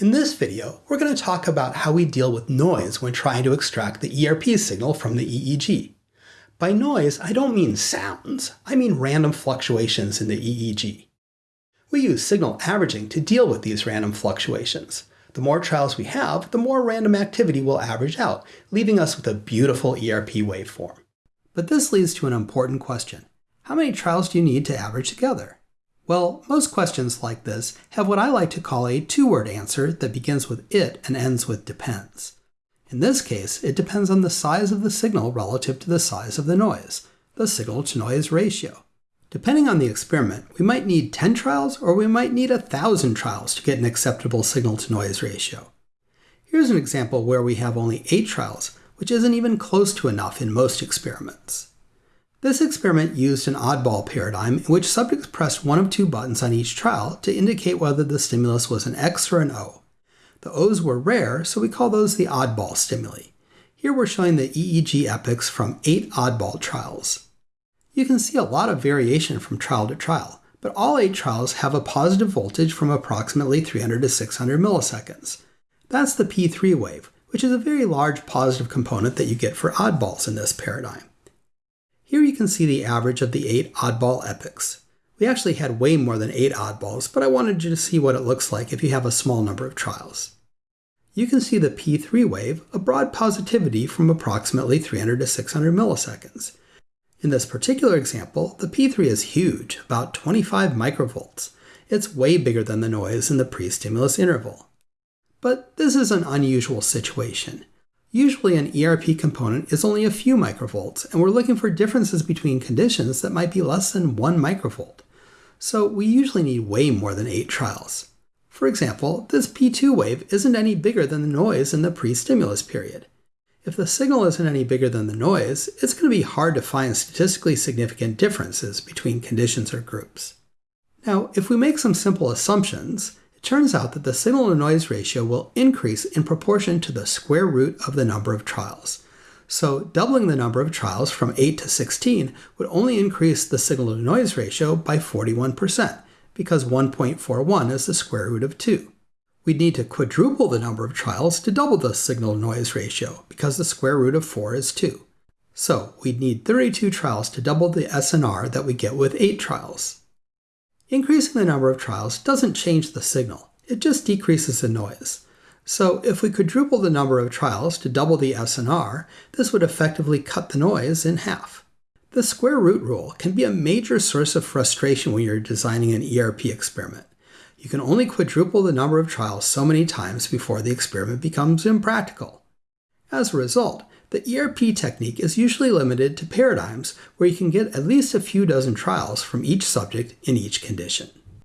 In this video, we're going to talk about how we deal with noise when trying to extract the ERP signal from the EEG. By noise, I don't mean sounds, I mean random fluctuations in the EEG. We use signal averaging to deal with these random fluctuations. The more trials we have, the more random activity will average out, leaving us with a beautiful ERP waveform. But this leads to an important question. How many trials do you need to average together? Well, most questions like this have what I like to call a two-word answer that begins with it and ends with depends. In this case, it depends on the size of the signal relative to the size of the noise, the signal-to-noise ratio. Depending on the experiment, we might need 10 trials or we might need 1,000 trials to get an acceptable signal-to-noise ratio. Here's an example where we have only 8 trials, which isn't even close to enough in most experiments. This experiment used an oddball paradigm in which subjects pressed one of two buttons on each trial to indicate whether the stimulus was an X or an O. The O's were rare, so we call those the oddball stimuli. Here we're showing the EEG epochs from eight oddball trials. You can see a lot of variation from trial to trial, but all eight trials have a positive voltage from approximately 300 to 600 milliseconds. That's the P3 wave, which is a very large positive component that you get for oddballs in this paradigm. Here you can see the average of the eight oddball epochs. We actually had way more than eight oddballs, but I wanted you to see what it looks like if you have a small number of trials. You can see the P3 wave, a broad positivity from approximately 300 to 600 milliseconds. In this particular example, the P3 is huge, about 25 microvolts. It's way bigger than the noise in the pre-stimulus interval. But this is an unusual situation. Usually an ERP component is only a few microvolts, and we're looking for differences between conditions that might be less than 1 microvolt. So we usually need way more than 8 trials. For example, this P2 wave isn't any bigger than the noise in the pre-stimulus period. If the signal isn't any bigger than the noise, it's going to be hard to find statistically significant differences between conditions or groups. Now, if we make some simple assumptions, it turns out that the signal-to-noise ratio will increase in proportion to the square root of the number of trials. So doubling the number of trials from 8 to 16 would only increase the signal-to-noise ratio by 41%, because 1.41 is the square root of 2. We'd need to quadruple the number of trials to double the signal-to-noise ratio, because the square root of 4 is 2. So we'd need 32 trials to double the SNR that we get with 8 trials. Increasing the number of trials doesn't change the signal, it just decreases the noise. So if we quadruple the number of trials to double the SNR, this would effectively cut the noise in half. The square root rule can be a major source of frustration when you're designing an ERP experiment. You can only quadruple the number of trials so many times before the experiment becomes impractical. As a result, the ERP technique is usually limited to paradigms where you can get at least a few dozen trials from each subject in each condition.